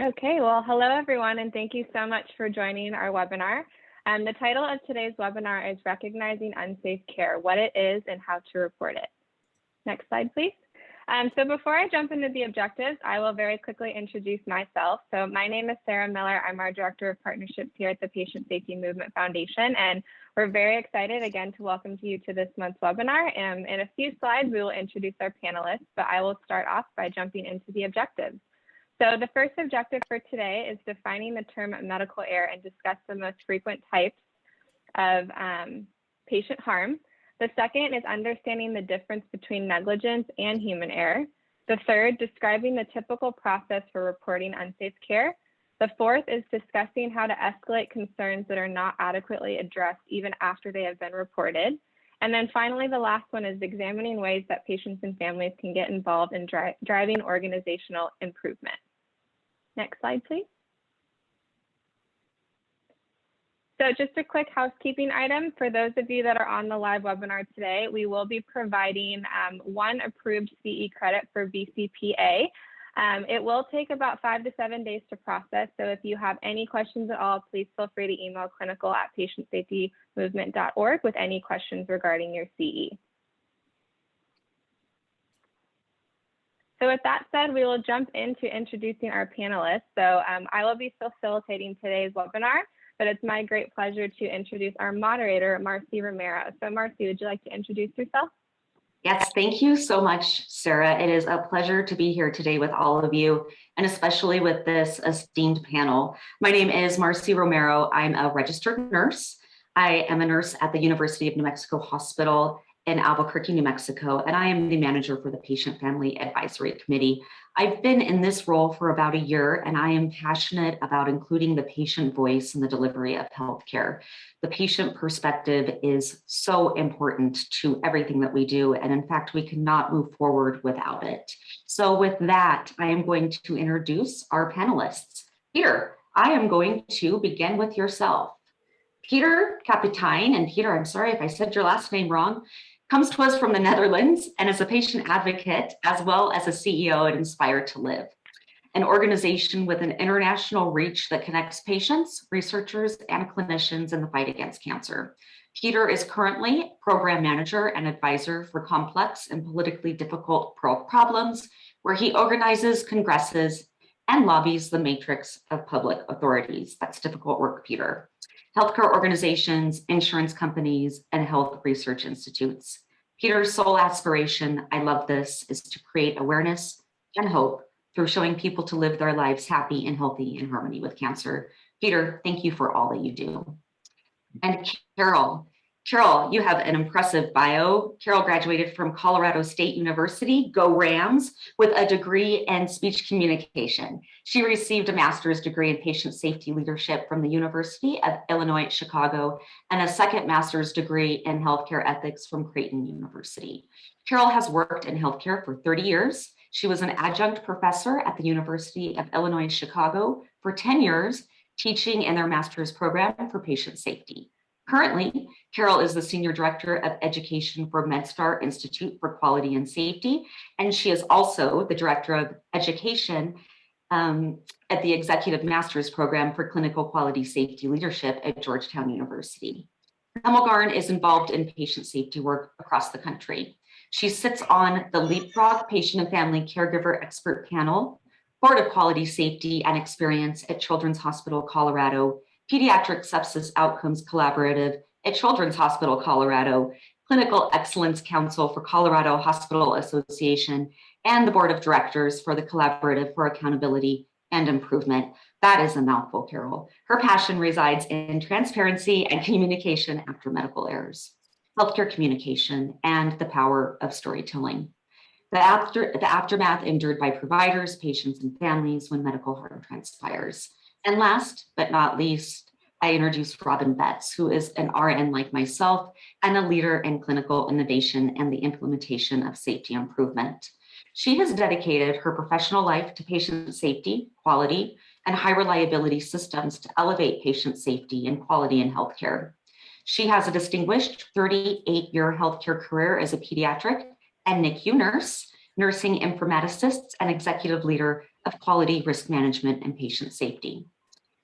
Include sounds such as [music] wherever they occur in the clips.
Okay, well, hello everyone, and thank you so much for joining our webinar. Um, the title of today's webinar is Recognizing Unsafe Care, What It Is and How to Report It. Next slide, please. Um, so before I jump into the objectives, I will very quickly introduce myself. So my name is Sarah Miller. I'm our Director of Partnerships here at the Patient Safety Movement Foundation, and we're very excited again to welcome you to this month's webinar. And in a few slides, we will introduce our panelists, but I will start off by jumping into the objectives. So the first objective for today is defining the term medical error and discuss the most frequent types of um, patient harm. The second is understanding the difference between negligence and human error. The third, describing the typical process for reporting unsafe care. The fourth is discussing how to escalate concerns that are not adequately addressed even after they have been reported. And then finally, the last one is examining ways that patients and families can get involved in dri driving organizational improvement. Next slide, please. So just a quick housekeeping item for those of you that are on the live webinar today, we will be providing um, one approved CE credit for BCPA. Um, it will take about five to seven days to process. So if you have any questions at all, please feel free to email clinical at patientsafetymovement.org with any questions regarding your CE. So with that said, we will jump into introducing our panelists. So um, I will be facilitating today's webinar, but it's my great pleasure to introduce our moderator, Marcy Romero. So Marcy, would you like to introduce yourself? Yes, thank you so much, Sarah. It is a pleasure to be here today with all of you, and especially with this esteemed panel. My name is Marcy Romero. I'm a registered nurse. I am a nurse at the University of New Mexico Hospital in Albuquerque, New Mexico, and I am the manager for the Patient Family Advisory Committee. I've been in this role for about a year, and I am passionate about including the patient voice in the delivery of healthcare. The patient perspective is so important to everything that we do, and in fact, we cannot move forward without it. So with that, I am going to introduce our panelists. Peter, I am going to begin with yourself. Peter Kapitein, and Peter, I'm sorry if I said your last name wrong, comes to us from the Netherlands and is a patient advocate as well as a CEO at Inspire to Live, an organization with an international reach that connects patients, researchers, and clinicians in the fight against cancer. Peter is currently program manager and advisor for complex and politically difficult problems, where he organizes congresses and lobbies the matrix of public authorities. That's difficult work, Peter healthcare organizations, insurance companies, and health research institutes. Peter's sole aspiration, I love this, is to create awareness and hope through showing people to live their lives happy and healthy in harmony with cancer. Peter, thank you for all that you do. And Carol, Carol, you have an impressive bio. Carol graduated from Colorado State University, go Rams, with a degree in speech communication. She received a master's degree in patient safety leadership from the University of Illinois Chicago and a second master's degree in healthcare ethics from Creighton University. Carol has worked in healthcare for 30 years. She was an adjunct professor at the University of Illinois Chicago for 10 years, teaching in their master's program for patient safety. Currently, Carol is the Senior Director of Education for MedStar Institute for Quality and Safety, and she is also the Director of Education um, at the Executive Master's Program for Clinical Quality Safety Leadership at Georgetown University. Hemmelgarn is involved in patient safety work across the country. She sits on the Leapfrog Patient and Family Caregiver Expert Panel, Board of Quality Safety and Experience at Children's Hospital Colorado, Pediatric Sepsis Outcomes Collaborative at Children's Hospital Colorado, Clinical Excellence Council for Colorado Hospital Association, and the Board of Directors for the Collaborative for Accountability and Improvement. That is a mouthful, Carol. Her passion resides in transparency and communication after medical errors, healthcare communication, and the power of storytelling. The, after, the aftermath endured by providers, patients, and families when medical harm transpires. And last but not least, I introduced Robin Betts, who is an RN like myself and a leader in clinical innovation and the implementation of safety improvement. She has dedicated her professional life to patient safety, quality, and high reliability systems to elevate patient safety and quality in healthcare. She has a distinguished 38-year healthcare career as a pediatric and NICU nurse, nursing informaticist, and executive leader of quality risk management and patient safety.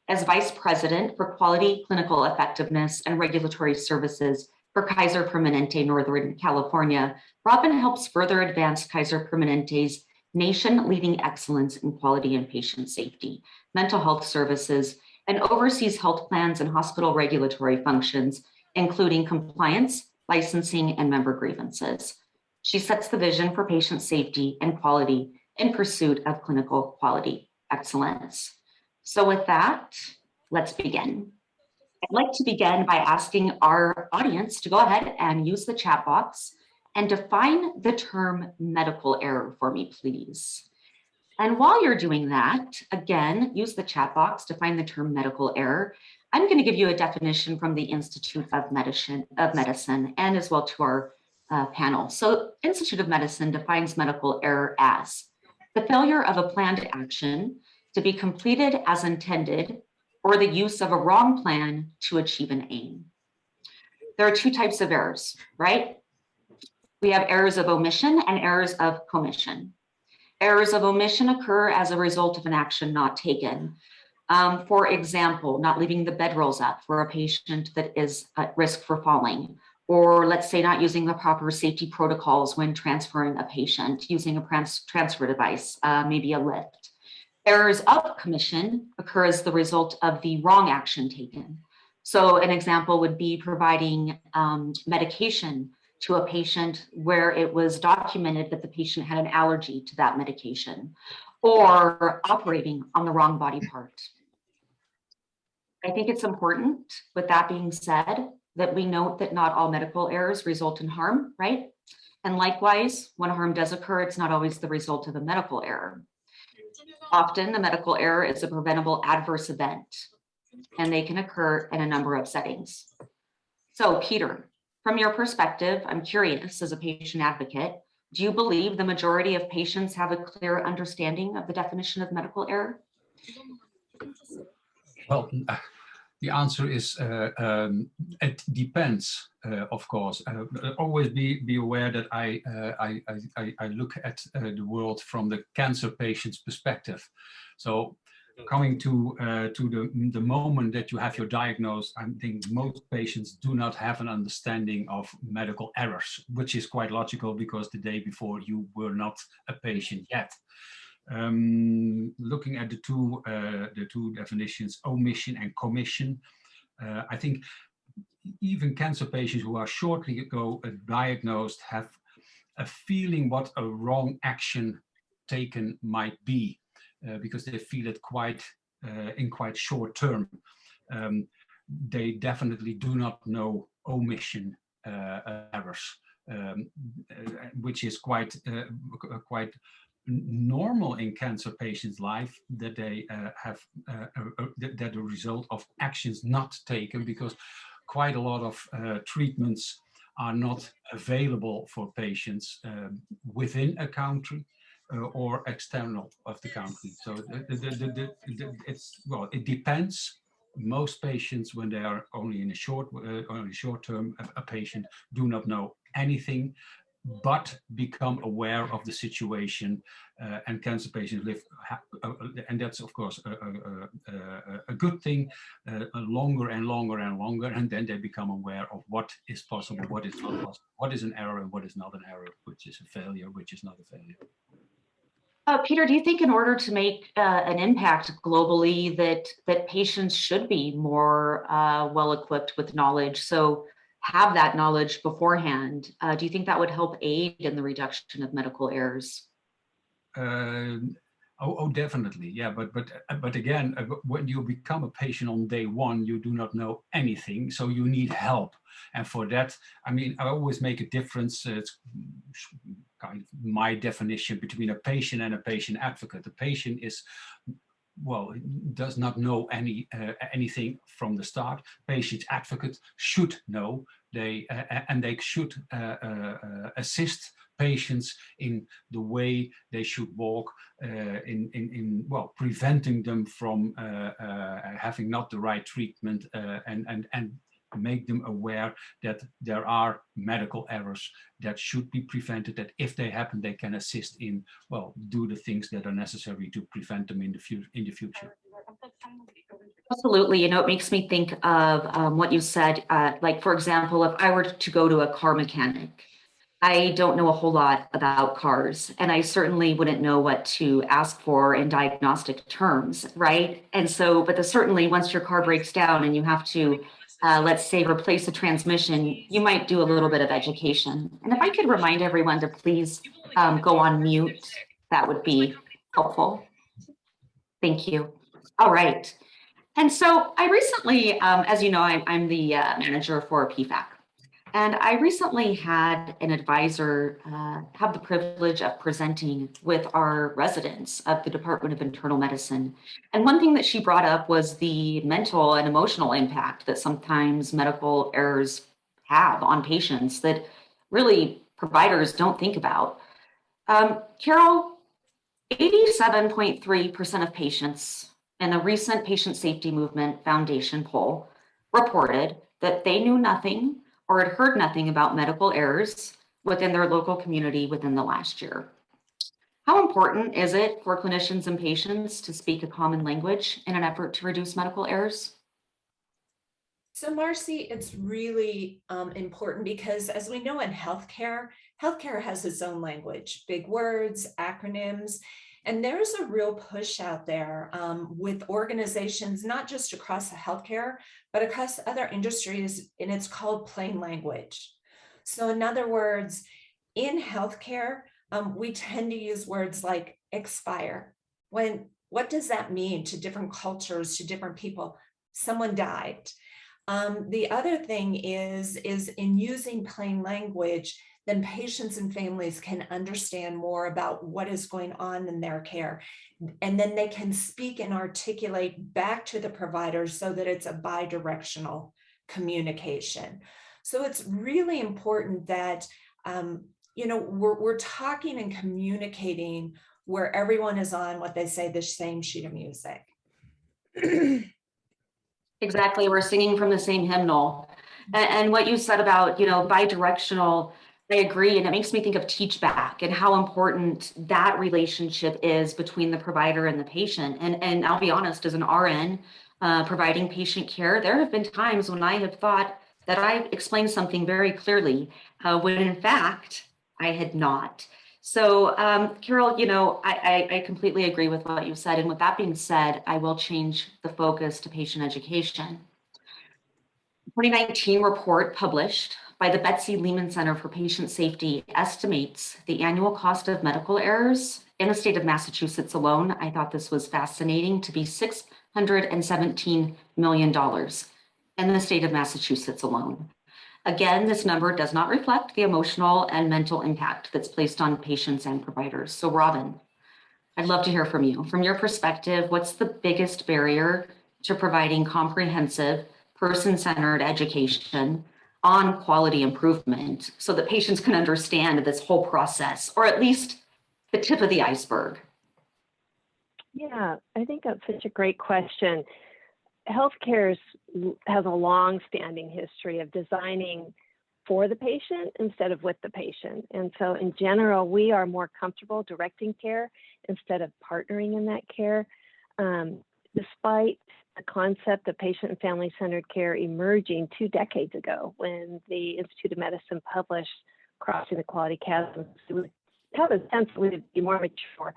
As vice president for quality, clinical effectiveness, and regulatory services for Kaiser Permanente Northern California, Robin helps further advance Kaiser Permanente's nation-leading excellence in quality and patient safety, mental health services, and oversees health plans and hospital regulatory functions, including compliance, licensing, and member grievances. She sets the vision for patient safety and quality in pursuit of clinical quality excellence. So with that, let's begin. I'd like to begin by asking our audience to go ahead and use the chat box and define the term medical error for me, please. And while you're doing that, again, use the chat box to find the term medical error. I'm going to give you a definition from the Institute of Medicine, of Medicine and as well to our uh, panel. So Institute of Medicine defines medical error as the failure of a planned action to be completed as intended or the use of a wrong plan to achieve an aim. There are two types of errors, right? We have errors of omission and errors of commission. Errors of omission occur as a result of an action not taken. Um, for example, not leaving the bed rolls up for a patient that is at risk for falling, or let's say not using the proper safety protocols when transferring a patient, using a transfer device, uh, maybe a lift. Errors of commission occur as the result of the wrong action taken. So an example would be providing um, medication to a patient where it was documented that the patient had an allergy to that medication or operating on the wrong body part. I think it's important, with that being said, that we note that not all medical errors result in harm, right? And likewise, when harm does occur, it's not always the result of a medical error. Often the medical error is a preventable adverse event, and they can occur in a number of settings. So Peter, from your perspective, I'm curious as a patient advocate, do you believe the majority of patients have a clear understanding of the definition of medical error? Well, the answer is uh, um, it depends, uh, of course. Uh, always be be aware that I uh, I, I, I look at uh, the world from the cancer patient's perspective. So coming to uh, to the the moment that you have your diagnosis, I think most patients do not have an understanding of medical errors, which is quite logical because the day before you were not a patient yet. Um, looking at the two uh, the two definitions, omission and commission, uh, I think even cancer patients who are shortly ago diagnosed have a feeling what a wrong action taken might be uh, because they feel it quite uh, in quite short term. Um, they definitely do not know omission uh, errors, um, uh, which is quite quite normal in cancer patients' life that they uh, have uh, uh, that the result of actions not taken because quite a lot of uh, treatments are not available for patients um, within a country uh, or external of the country. So the, the, the, it's well, it depends. Most patients, when they are only in a short, uh, only short term, a, a patient do not know anything but become aware of the situation uh, and cancer patients live uh, and that's of course a, a, a, a good thing uh, longer and longer and longer and then they become aware of what is possible what is not possible what is an error and what is not an error which is a failure which is not a failure uh, Peter, do you think in order to make uh, an impact globally that that patients should be more uh, well equipped with knowledge? So have that knowledge beforehand, uh, do you think that would help aid in the reduction of medical errors? Uh, oh, oh, definitely, yeah. But but uh, but again, uh, when you become a patient on day one, you do not know anything, so you need help. And for that, I mean, I always make a difference. Uh, it's kind of my definition between a patient and a patient advocate. The patient is well, does not know any uh, anything from the start. Patient advocate should know they uh, and they should uh, uh, uh, assist patients in the way they should walk uh, in, in, in, well, preventing them from having not the right treatment and, and, and make them aware that there are medical errors that should be prevented, that if they happen, they can assist in, well, do the things that are necessary to prevent them in the, in the future. Absolutely. You know, it makes me think of um, what you said. Uh, like, for example, if I were to go to a car mechanic, I don't know a whole lot about cars, and I certainly wouldn't know what to ask for in diagnostic terms, right? And so, but the, certainly once your car breaks down and you have to, uh, let's say, replace a transmission, you might do a little bit of education. And if I could remind everyone to please um, go on mute, that would be helpful. Thank you. All right. And so I recently, um, as you know, I'm, I'm the uh, manager for PFAC. And I recently had an advisor uh, have the privilege of presenting with our residents of the Department of Internal Medicine. And one thing that she brought up was the mental and emotional impact that sometimes medical errors have on patients that really providers don't think about. Um, Carol, 87.3% of patients in the recent Patient Safety Movement Foundation poll reported that they knew nothing or had heard nothing about medical errors within their local community within the last year. How important is it for clinicians and patients to speak a common language in an effort to reduce medical errors? So Marcy, it's really um, important because as we know in healthcare, healthcare has its own language, big words, acronyms, and there's a real push out there um, with organizations, not just across the healthcare, but across other industries, and it's called plain language. So in other words, in healthcare, um, we tend to use words like expire. When what does that mean to different cultures, to different people? Someone died. Um, the other thing is, is in using plain language, then patients and families can understand more about what is going on in their care. And then they can speak and articulate back to the providers so that it's a bi-directional communication. So it's really important that, um, you know, we're, we're talking and communicating where everyone is on what they say, the same sheet of music. [clears throat] exactly, we're singing from the same hymnal. And, and what you said about, you know, bi-directional I agree. And it makes me think of teach back and how important that relationship is between the provider and the patient. And, and I'll be honest, as an RN uh, providing patient care, there have been times when I have thought that I explained something very clearly, uh, when in fact I had not. So um, Carol, you know, I, I, I completely agree with what you said. And with that being said, I will change the focus to patient education. 2019 report published by the Betsy Lehman Center for Patient Safety estimates the annual cost of medical errors in the state of Massachusetts alone. I thought this was fascinating to be $617 million in the state of Massachusetts alone. Again, this number does not reflect the emotional and mental impact that's placed on patients and providers. So Robin, I'd love to hear from you. From your perspective, what's the biggest barrier to providing comprehensive person-centered education on quality improvement so that patients can understand this whole process, or at least the tip of the iceberg? Yeah, I think that's such a great question. Healthcare has a long-standing history of designing for the patient instead of with the patient. And so in general, we are more comfortable directing care instead of partnering in that care. Um, despite the concept of patient and family centered care emerging two decades ago when the Institute of Medicine published Crossing the Quality Chasm. We have a sense we would be more mature.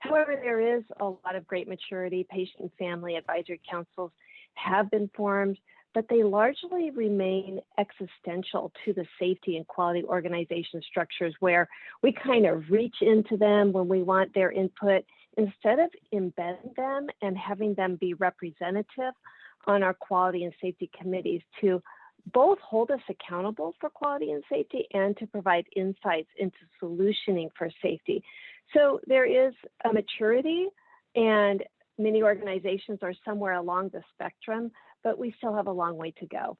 However, there is a lot of great maturity. Patient and family advisory councils have been formed, but they largely remain existential to the safety and quality organization structures where we kind of reach into them when we want their input instead of embedding them and having them be representative on our quality and safety committees to both hold us accountable for quality and safety and to provide insights into solutioning for safety. So there is a maturity and many organizations are somewhere along the spectrum, but we still have a long way to go.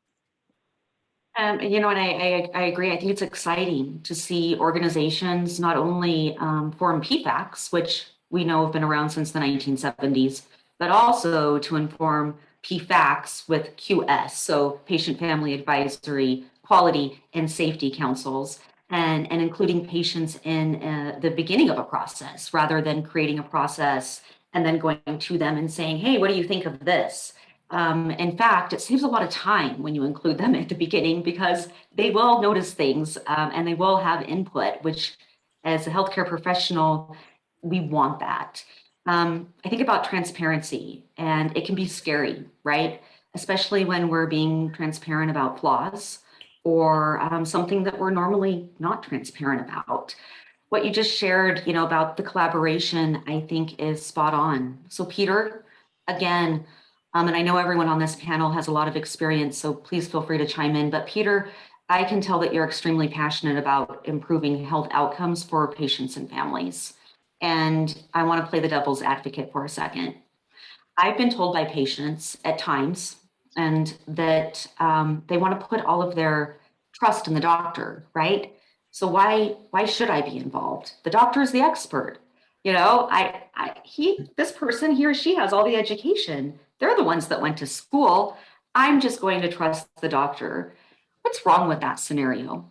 Um, you know, and I, I, I, agree. I think it's exciting to see organizations not only um, form PFACs, which we know have been around since the 1970s, but also to inform PFACs with QS, so patient family advisory, quality and safety councils, and, and including patients in uh, the beginning of a process rather than creating a process and then going to them and saying, hey, what do you think of this? Um, in fact, it saves a lot of time when you include them [laughs] at the beginning because they will notice things um, and they will have input, which as a healthcare professional, we want that. Um, I think about transparency and it can be scary, right? Especially when we're being transparent about flaws or um, something that we're normally not transparent about. What you just shared, you know, about the collaboration, I think is spot on. So Peter, again, um, and I know everyone on this panel has a lot of experience, so please feel free to chime in. But Peter, I can tell that you're extremely passionate about improving health outcomes for patients and families. And I want to play the devil's advocate for a second. I've been told by patients at times and that um, they want to put all of their trust in the doctor, right? So why why should I be involved? The doctor is the expert. You know, I, I he this person he or she has all the education. They're the ones that went to school. I'm just going to trust the doctor. What's wrong with that scenario?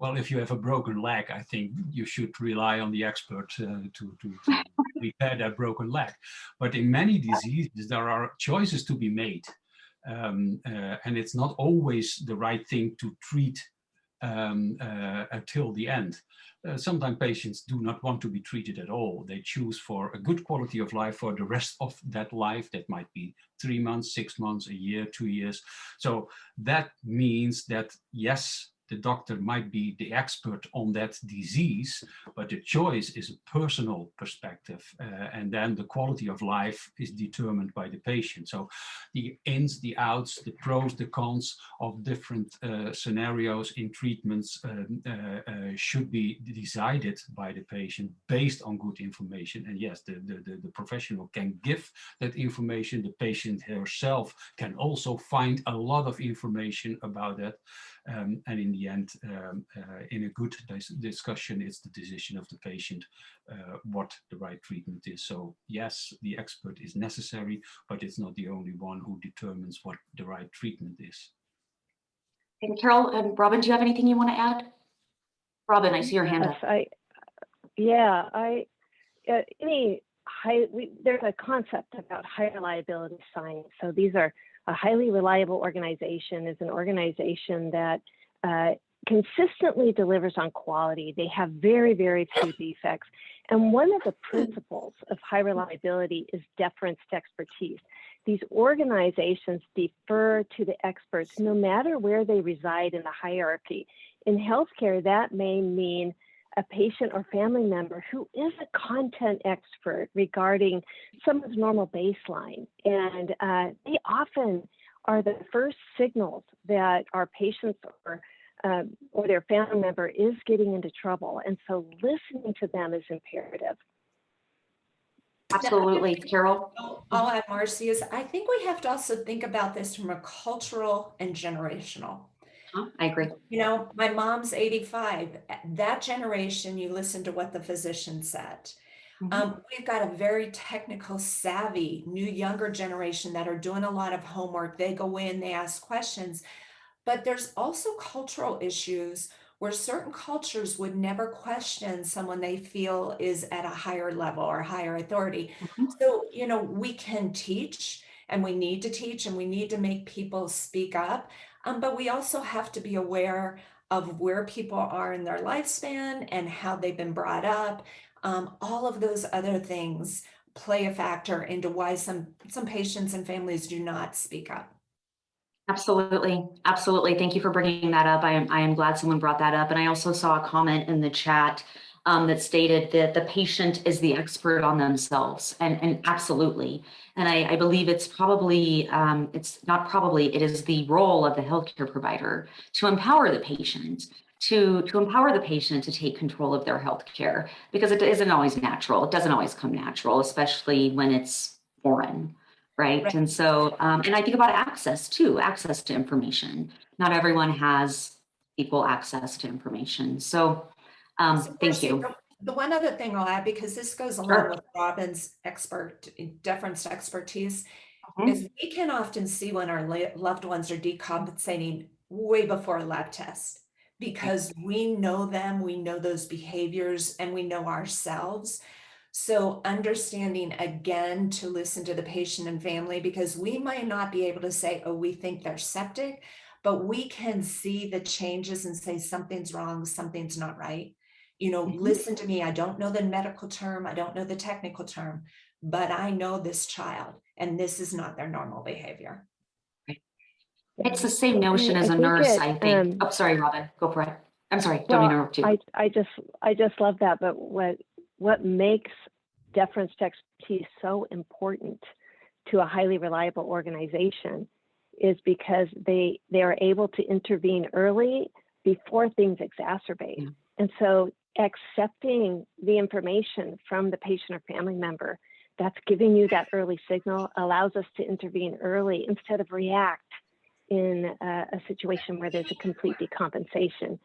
Well, if you have a broken leg, I think you should rely on the expert uh, to, to, to [laughs] repair that broken leg. But in many diseases, there are choices to be made. Um, uh, and it's not always the right thing to treat um, uh, until the end. Uh, sometimes patients do not want to be treated at all. They choose for a good quality of life for the rest of that life. That might be three months, six months, a year, two years. So that means that, yes, the doctor might be the expert on that disease, but the choice is a personal perspective. Uh, and then the quality of life is determined by the patient. So the ins, the outs, the pros, the cons of different uh, scenarios in treatments um, uh, uh should be decided by the patient based on good information. And yes, the, the, the, the professional can give that information. The patient herself can also find a lot of information about that. Um, and in the end, um, uh, in a good dis discussion, it's the decision of the patient uh, what the right treatment is. So yes, the expert is necessary, but it's not the only one who determines what the right treatment is. And Carol and Robin, do you have anything you want to add? Robin, I see your hand yes, up. I, yeah, I, uh, any high, we, there's a concept about high reliability science. So these are a highly reliable organization is an organization that uh, consistently delivers on quality. They have very, very few defects. And one of the principles of high reliability is deference to expertise. These organizations defer to the experts no matter where they reside in the hierarchy. In healthcare, that may mean a patient or family member who is a content expert regarding someone's normal baseline. And uh, they often are the first signals that our patients or uh, or their family member is getting into trouble. And so listening to them is imperative. Absolutely, Carol. I'll add, Marcy, is I think we have to also think about this from a cultural and generational I agree. You know, my mom's 85. That generation, you listen to what the physician said. Mm -hmm. um, we've got a very technical savvy new younger generation that are doing a lot of homework. They go in, they ask questions, but there's also cultural issues where certain cultures would never question someone they feel is at a higher level or higher authority. Mm -hmm. So, you know, we can teach and we need to teach and we need to make people speak up. Um, but we also have to be aware of where people are in their lifespan and how they've been brought up. Um, all of those other things play a factor into why some, some patients and families do not speak up. Absolutely. Absolutely. Thank you for bringing that up. I am, I am glad someone brought that up. And I also saw a comment in the chat um, that stated that the patient is the expert on themselves and, and absolutely. And I, I believe it's probably, um, it's not probably, it is the role of the healthcare provider to empower the patient to, to empower the patient to take control of their health care because it isn't always natural. It doesn't always come natural, especially when it's foreign, right? right. And so, um, and I think about access too, access to information. Not everyone has equal access to information. So um, so thank you. the one other thing I'll add, because this goes along Sure. with Robin's expert, deference to expertise, Mhm. is we can often see when our loved ones are decompensating way before a lab test. Because we know them, we know those behaviors, and we know ourselves. So understanding again to listen to the patient and family, because we might not be able to say, oh, we think they're septic, but we can see the changes and say something's wrong, something's not right. You know, Mhm. listen to me. I don't know the medical term, I don't know the technical term, but I know this child and this is not their normal behavior. It's the same notion as a nurse, it, I think. um, Oh, sorry, Robin, go for it. I'm sorry, don't Well, interrupt you. I, I just, I just love that. But what, what makes deference to expertise so important to a highly reliable organization is because they, they are able to intervene early before things exacerbate. Yeah. And so accepting the information from the patient or family member that's giving you that early signal allows us to intervene early instead of react in a, a situation where there's a complete decompensation.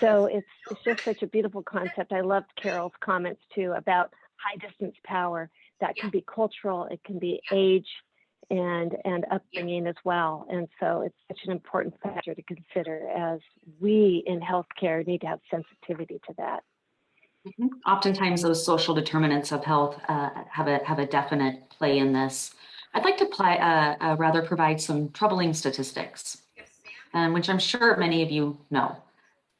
So it's it's just such a beautiful concept. I loved Carol's comments too about high distance power. That can be cultural, it can be age and and upbringing as well. And so it's such an important factor to consider as we in healthcare need to have sensitivity to that. Mhm. Oftentimes, those social determinants of health uh, have a have a definite play in this. I'd like to play, uh, uh, rather provide some troubling statistics, um, which I'm sure many of you know.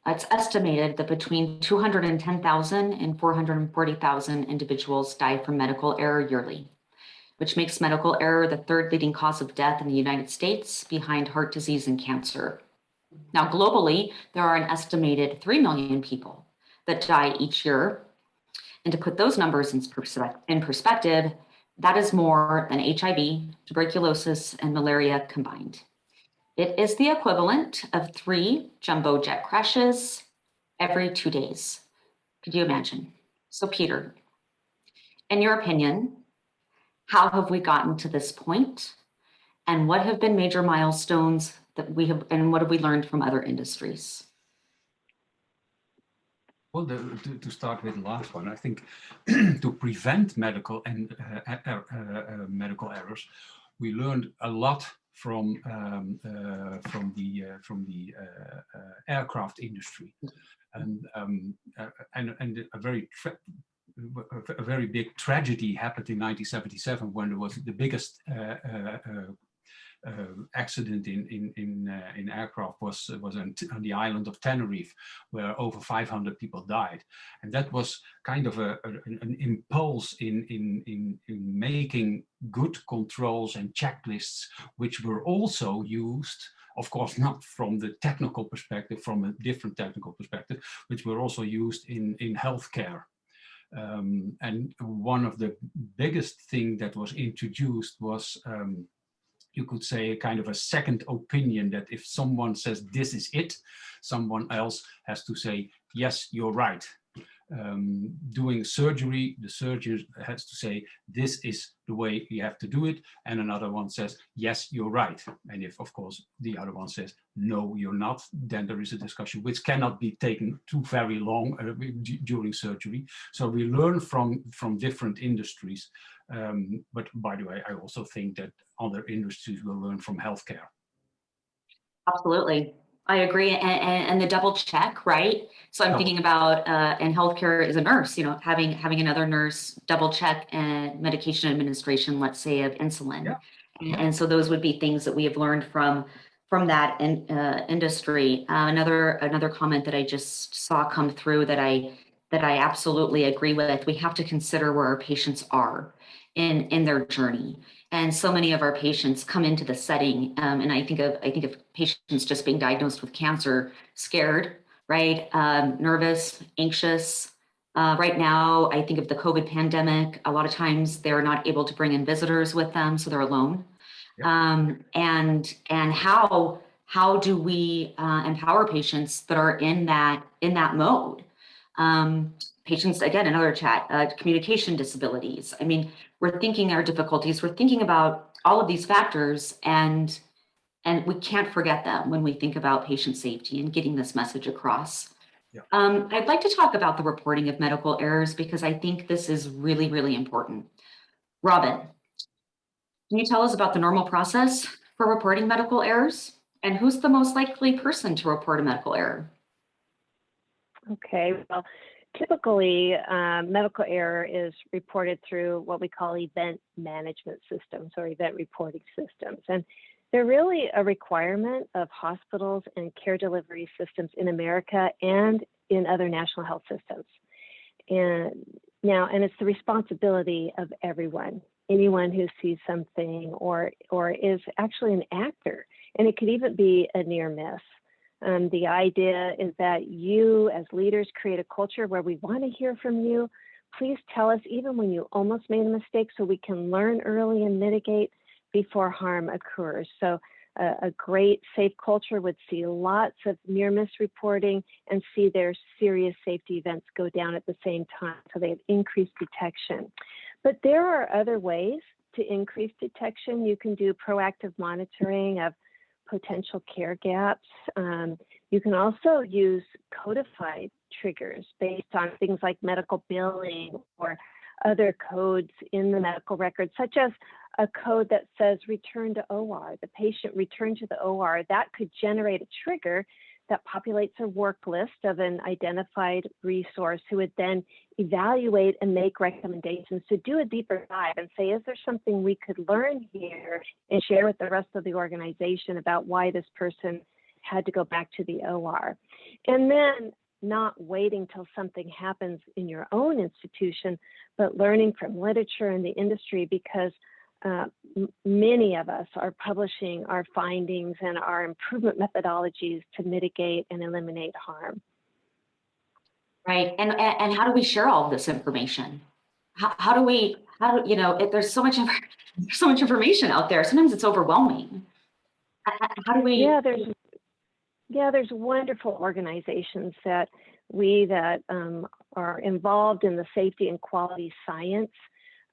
It's estimated that between 210,000 and 440,000 individuals die from medical error yearly, which makes medical error the third leading cause of death in the United States behind heart disease and cancer. Now, globally, there are an estimated 3 million people that die each year. And to put those numbers in, perspe- in perspective, that is more than HIV, tuberculosis, and malaria combined. It is the equivalent of three jumbo jet crashes every two days. Could you imagine? So, Peter, in your opinion, how have we gotten to this point? And what have been major milestones that we have, and what have we learned from other industries? Well, the, to, to start with the last one, I think [clears throat] to prevent medical and uh, uh, uh, uh, medical errors, we learned a lot from um, uh, from the uh, from the uh, uh, aircraft industry, and um, uh, and and a very a very big tragedy happened in 1977 when there was the biggest uh, uh, uh, uh, accident in in in, uh, in aircraft was was on, on, the island of Tenerife, where over 500 people died, and that was kind of a, a an impulse in, in in in making good controls and checklists, which were also used. Of course, not from the technical perspective, from a different technical perspective, which were also used in in healthcare. Um, and one of the biggest thing that was introduced was um, you could say a kind of a second opinion that if someone says this is it, someone else has to say, yes, you're right. Um, doing surgery, the surgeon has to say, this is the way you have to do it. And another one says, yes, you're right. And if, of course, the other one says, no, you're not, then there is a discussion which cannot be taken too very long uh, during surgery. So we learn from, from different industries. Um, but by the way, I also think that other industries will learn from healthcare. Absolutely. I agree. And, and, and, the double check, right? So I'm thinking about uh, in healthcare as a nurse, you know, having having another nurse double check and medication administration, let's say of insulin. Yeah. And, and, so those would be things that we have learned from from that in, uh, industry. Uh, another another comment that I just saw come through that I that I absolutely agree with. We have to consider where our patients are in in their journey. And so many of our patients come into the setting um, and i think of i think of patients just being diagnosed with cancer scared right? Um, nervous anxious. Uh, right now i think of the covid pandemic. A lot of times they're not able to bring in visitors with them so they're alone. Yep. um, and and how how do we uh, empower patients that are in that in that mode? Um, patients again another chat uh, communication disabilities. I mean we're thinking our difficulties we're thinking about all of these factors and and we can't forget them when we think about patient safety and getting this message across Yeah. Um, I'd like to talk about the reporting of medical errors because I think this is really, really important. Robin, can you tell us about the normal process for reporting medical errors? And who's the most likely person to report a medical error? Okay, well, typically um, medical error is reported through what we call event management systems or event reporting systems. And they're really a requirement of hospitals and care delivery systems in America and in other national health systems. And now, and it's the responsibility of everyone, anyone who sees something or or is actually an actor, and it could even be a near miss. Um, the idea is that you, as leaders, create a culture where we want to hear from you. Please tell us even when you almost made a mistake so we can learn early and mitigate before harm occurs. So uh, a great safe culture would see lots of near miss reporting and see their serious safety events go down at the same time. So they have increased detection. But there are other ways to increase detection. You can do proactive monitoring of potential care gaps. Um, you can also use codified triggers based on things like medical billing or other codes in the medical record, such as a code that says return to OR, the patient return to the OR. That could generate a trigger that populates a work list of an identified resource who would then evaluate and make recommendations to do a deeper dive and say, is there something we could learn here and share with the rest of the organization about why this person had to go back to the OR? And then not waiting till something happens in your own institution, but learning from literature and the industry because uh, many of us are publishing our findings and our improvement methodologies to mitigate and eliminate harm. Right, and, and how do we share all this information? How, how do we, how do, you know, if there's so much, [laughs] there's so much information out there, sometimes it's overwhelming. How do we? Yeah, there's, yeah, there's wonderful organizations that we that um, are involved in the safety and quality science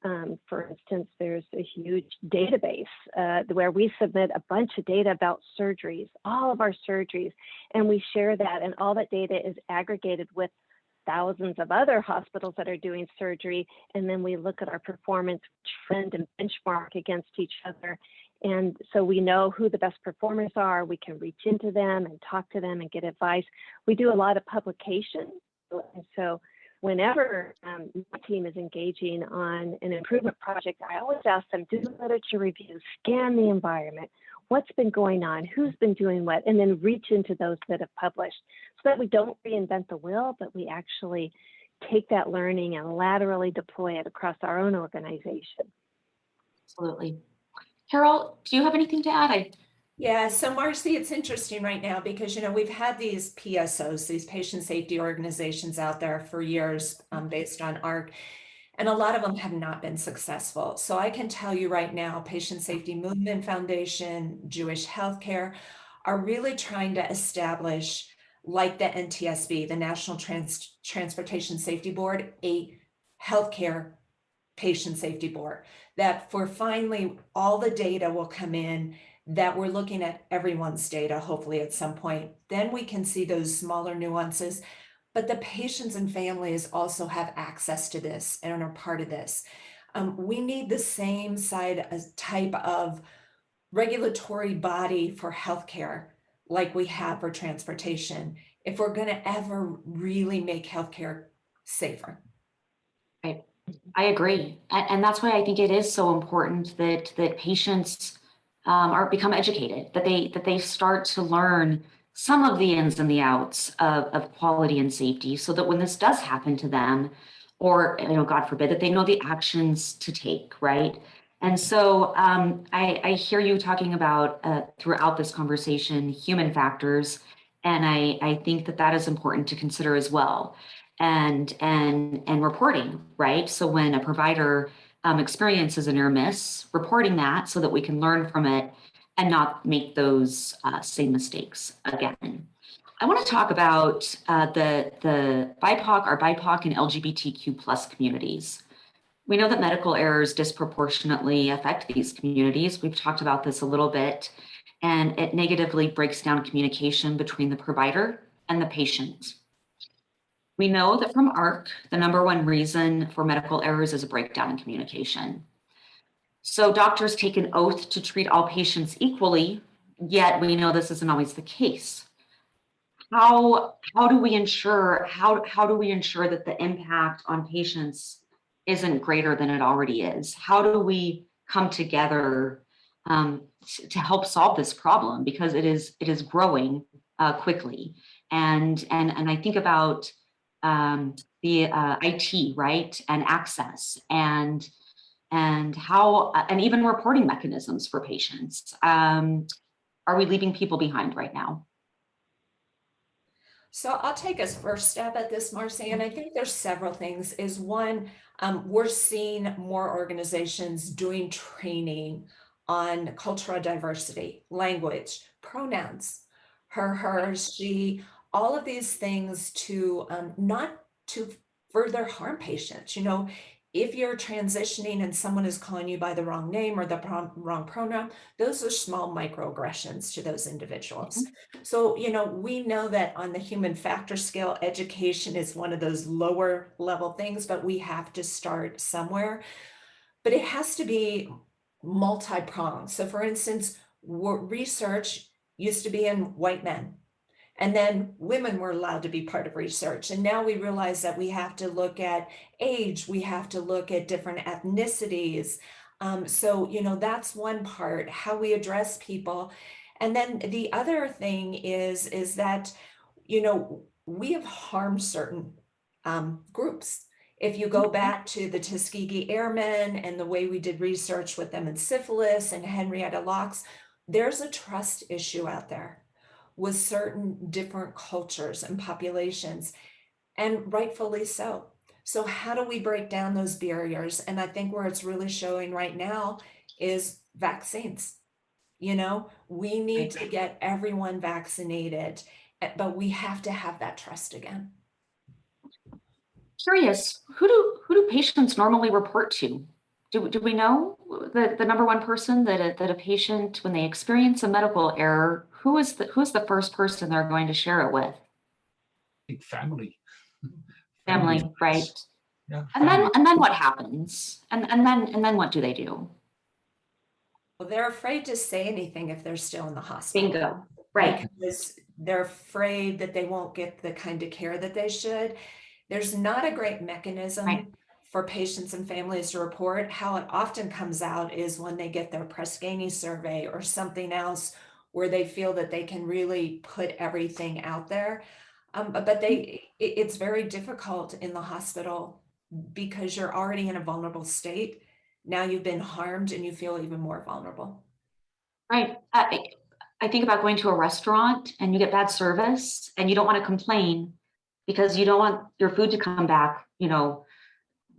um, for instance, there's a huge database uh, where we submit a bunch of data about surgeries, all of our surgeries, and we share that. And all that data is aggregated with thousands of other hospitals that are doing surgery. And then we look at our performance trend and benchmark against each other. And so we know who the best performers are. We can reach into them and talk to them and get advice. We do a lot of publication. And so whenever um, my team is engaging on an improvement project, I always ask them, do literature review, scan the environment, what's been going on, who's been doing what, and then reach into those that have published so that we don't reinvent the wheel, but we actually take that learning and laterally deploy it across our own organization. Absolutely. Carol, do you have anything to add? I yeah, so Marcy, it's interesting right now because, you know, we've had these PSOs, these patient safety organizations out there for years um, based on AHRQ, and a lot of them have not been successful. So I can tell you right now, Patient Safety Movement Foundation, Jewish Healthcare are really trying to establish, like the NTSB, the National Trans Transportation Safety Board, a healthcare patient safety board that for finally all the data will come in that we're looking at everyone's data, hopefully at some point, then we can see those smaller nuances. But the patients and families also have access to this and are part of this. Um, we need the same side type of regulatory body for healthcare like we have for transportation if we're going to ever really make healthcare safer. Right. I agree. And that's why I think it is so important that that patients um, are become educated, that they that they start to learn some of the ins and the outs of, of quality and safety so that when this does happen to them, or you know, God forbid, that they know the actions to take, right? And so um, I, I, hear you talking about uh, throughout this conversation human factors, and I, I think that that is important to consider as well, and and and reporting, right? So when a provider um, experiences a near miss, reporting that so that we can learn from it and not make those uh, same mistakes again. I want to talk about uh, the, the BIPOC, our BIPOC and LGBTQ plus communities. We know that medical errors disproportionately affect these communities. We've talked about this a little bit, and it negatively breaks down communication between the provider and the patient. We know that from AHRQ, the number one reason for medical errors is a breakdown in communication. So doctors take an oath to treat all patients equally, yet we know this isn't always the case. How, how do we ensure, how, how do we ensure that the impact on patients isn't greater than it already is? How do we come together um, to help solve this problem? Because it is, it is growing uh, quickly. And, and, and I think about um, the uh, IT, right, and access and and how uh, and even reporting mechanisms for patients. Um, are we leaving people behind right now? So I'll take a first step at this, Marcy, and I think there's several things. Is one, um, we're seeing more organizations doing training on cultural diversity, language, pronouns, her, hers, she, all of these things to um, not to further harm patients. You know, if you're transitioning and someone is calling you by the wrong name or the wrong pronoun, those are small microaggressions to those individuals. Mm -hmm. So, you know, we know that on the human factor scale, education is one of those lower level things, but we have to start somewhere. But it has to be multi-pronged. So for instance, research used to be in white men. And then women were allowed to be part of research. And now we realize that we have to look at age, we have to look at different ethnicities. Um, so, you know, that's one part, how we address people. And then the other thing is, is that, you know, we have harmed certain um, groups. If you go mm-hmm. back to the Tuskegee Airmen and the way we did research with them in syphilis and Henrietta Lacks, there's a trust issue out there with certain different cultures and populations, and rightfully so. So how do we break down those barriers? And I think where it's really showing right now is vaccines. You know, we need to get everyone vaccinated, eh, but we have to have that trust again. Curious, who do who do patients normally report to? Do, do we know the, the number one person that a, that a patient, when they experience a medical error, who is the who's the first person they're going to share it with? I think family. Family, family. right? Yeah. And then and then what happens? And and then and then what do they do? Well, they're afraid to say anything if they're still in the hospital. Bingo. Right. Because they're afraid that they won't get the kind of care that they should. There's not a great mechanism right. for patients and families to report. How it often comes out is when they get their Press Ganey survey or something else where they feel that they can really put everything out there. Um, but they, it, it's very difficult in the hospital because you're already in a vulnerable state. Now you've been harmed and you feel even more vulnerable. Right. I, I think about going to a restaurant and you get bad service and you don't want to complain because you don't want your food to come back, you know,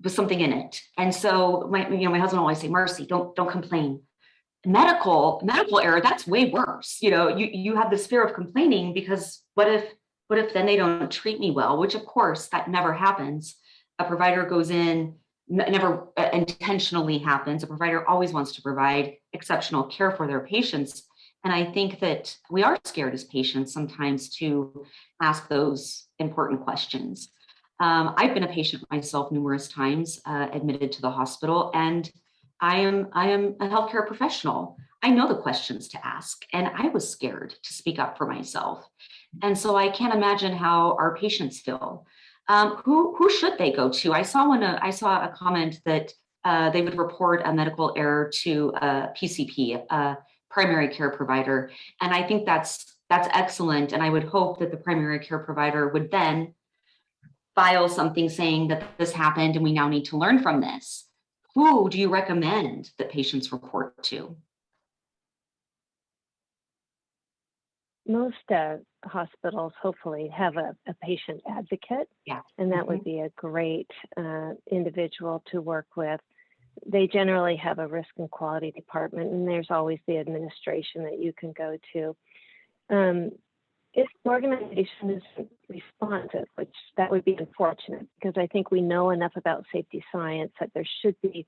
with something in it. And so my, you know, my husband always say, Marcy, don't, don't complain medical medical error that's way worse. You know you you have this fear of complaining because what if what if then they don't treat me well which of course that never happens. A provider goes in never uh, intentionally happens. A provider always wants to provide exceptional care for their patients. And i think that we are scared as patients sometimes to ask those important questions. Um, i've been a patient myself numerous times uh, admitted to the hospital and I am, I am a healthcare professional. I know the questions to ask, and I was scared to speak up for myself. And so I can't imagine how our patients feel. Um, who, who should they go to? I saw one, uh, I saw a comment that uh, they would report a medical error to a PCP, a primary care provider. And I think that's, that's excellent. And I would hope that the primary care provider would then file something saying that this happened and we now need to learn from this who do you recommend that patients report to? Most uh, hospitals hopefully have a, a, patient advocate. Yeah. And that mm -hmm. would mm-hmm. be a great uh, individual to work with. They generally have a risk and quality department, and there's always the administration that you can go to. Um, if the organization isn't responsive, which that would be unfortunate because I think we know enough about safety science that there should be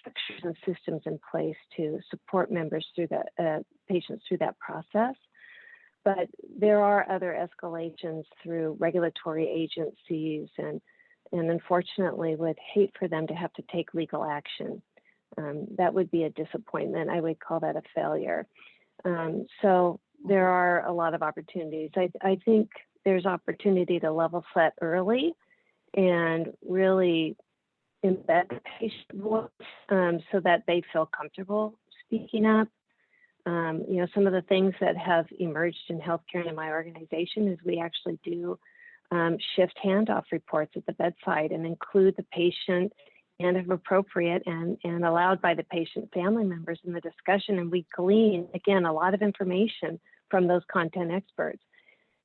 structures and systems in place to support members through that, uh, patients through that process. but there are other escalations through regulatory agencies and and unfortunately would hate for them to have to take legal action. Um, that would be a disappointment. I would call that a failure. Um, so there are a lot of opportunities. I, I think there's opportunity to level set early and really embed the patient voice um, so that they feel comfortable speaking up. Um, you know, some of the things that have emerged in healthcare in my organization is we actually do um, shift handoff reports at the bedside and include the patient and if appropriate and, and allowed by the patient family members in the discussion. And we glean, again, a lot of information from those content experts.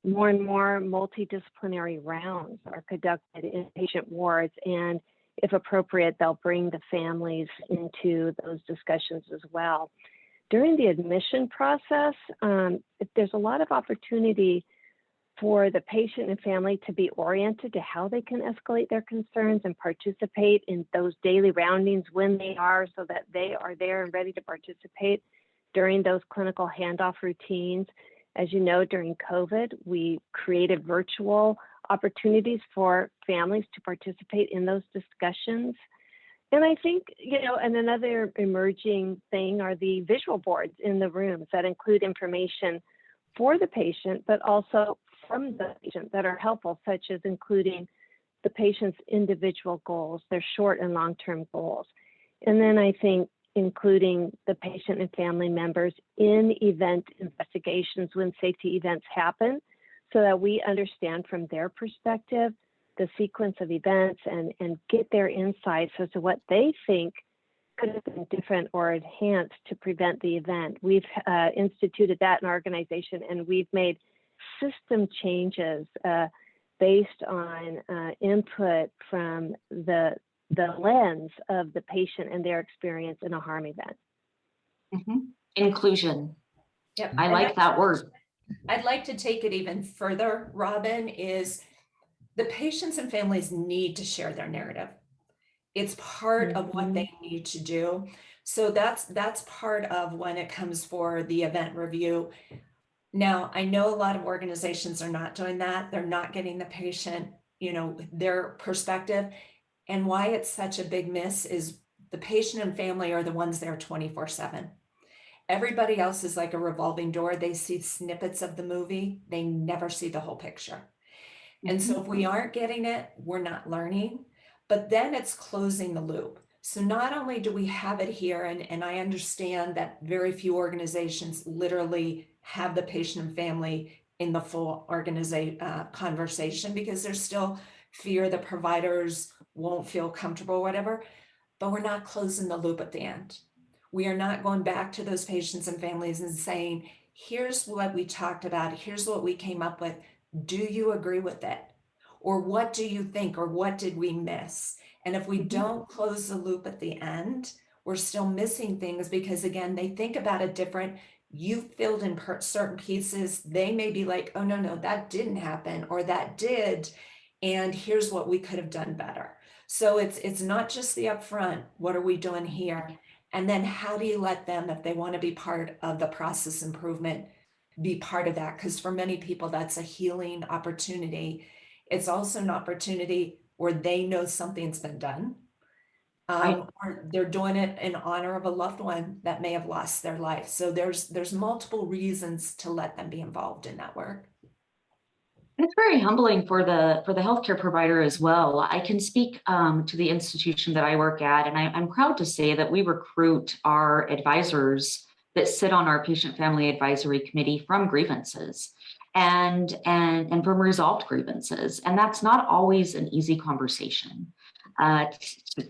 More and more multidisciplinary rounds are conducted in patient wards and if appropriate, they'll bring the families into those discussions as well. During the admission process, um, there's a lot of opportunity for the patient and family to be oriented to how they can escalate their concerns and participate in those daily roundings when they are so that they are there and ready to participate during those clinical handoff routines. As you know, during COVID, we created virtual opportunities for families to participate in those discussions. And I think, you know, and another emerging thing are the visual boards in the rooms that include information for the patient, but also from the patient that are helpful, such as including the patient's individual goals, their short and long-term goals. And then I think including the patient and family members in event investigations when safety events happen so that we understand from their perspective the sequence of events and, and get their insights as to what they think could have been different or enhanced to prevent the event. We've uh, instituted that in our organization and we've made system changes uh, based on uh, input from the, the lens of the patient and their experience in a harm event. Mm -hmm. Inclusion. Yep. I like that word. I'd like to take it even further, Robin, is the patients and families need to share their narrative. It's part mm -hmm. of what they mm-hmm. need to do. So that's that's part of when it comes for the event review. Now, I know a lot of organizations are not doing that. They're not getting the patient, you know, their perspective. And why it's such a big miss is the patient and family are the ones there 24 seven. Everybody else is like a revolving door. They see snippets of the movie. They never see the whole picture. And so if we mm-hmm. aren't getting it, we're not learning, but then it's closing the loop. So not only do we have it here, and, and I understand that very few organizations literally have the patient and family in the full organization uh, conversation because there's still fear that providers won't feel comfortable, whatever, but we're not closing the loop at the end. We are not going back to those patients and families and saying, here's what we talked about, here's what we came up with. Do you agree with it? Or what do you think? Or what did we miss? And if we mm-hmm. don't close the loop at the end, we're still missing things because again, they think about it different. You filled in certain pieces. They may be like, oh, no, no, that didn't happen or that did. And here's what we could have done better. So it's it's not just the upfront, what are we doing here? And then how do you let them, if they want to be part of the process improvement, be part of that? Because for many people, that's a healing opportunity. It's also an opportunity where they know something's been done. Um, or they're doing it in honor of a loved one that may have lost their life. So there's there's multiple reasons to let them be involved in that work. It's very humbling for the for the healthcare provider as well. I can speak um, to the institution that I work at, and I, I'm proud to say that we recruit our advisors that sit on our patient family advisory committee from grievances and and and from resolved grievances, and that's not always an easy conversation uh,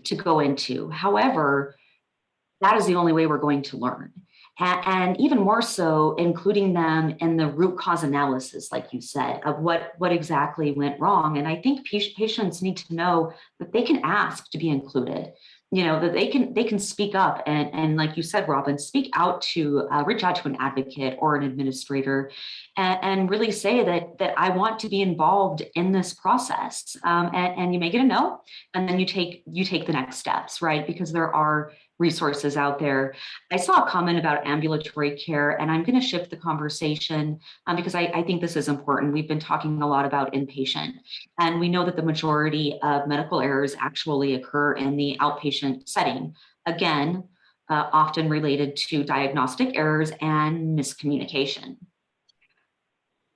to, go into. However, that is the only way we're going to learn and, even more so including them in the root cause analysis, like you said, of what, what exactly went wrong. And I think patients need to know that they can ask to be included, you know, that they can they can speak up and, and like you said, Robin, speak out to uh, reach out to an advocate or an administrator and, and, really say that that I want to be involved in this process. Um, and, and you may get a no, and then you take you take the next steps, right? Because there are resources out there. I saw a comment about ambulatory care, and I'm going to shift the conversation um, because I, I, think this is important. We've been talking a lot about inpatient, and we know that the majority of medical errors actually occur in the outpatient setting. Again, uh, often related to diagnostic errors and miscommunication.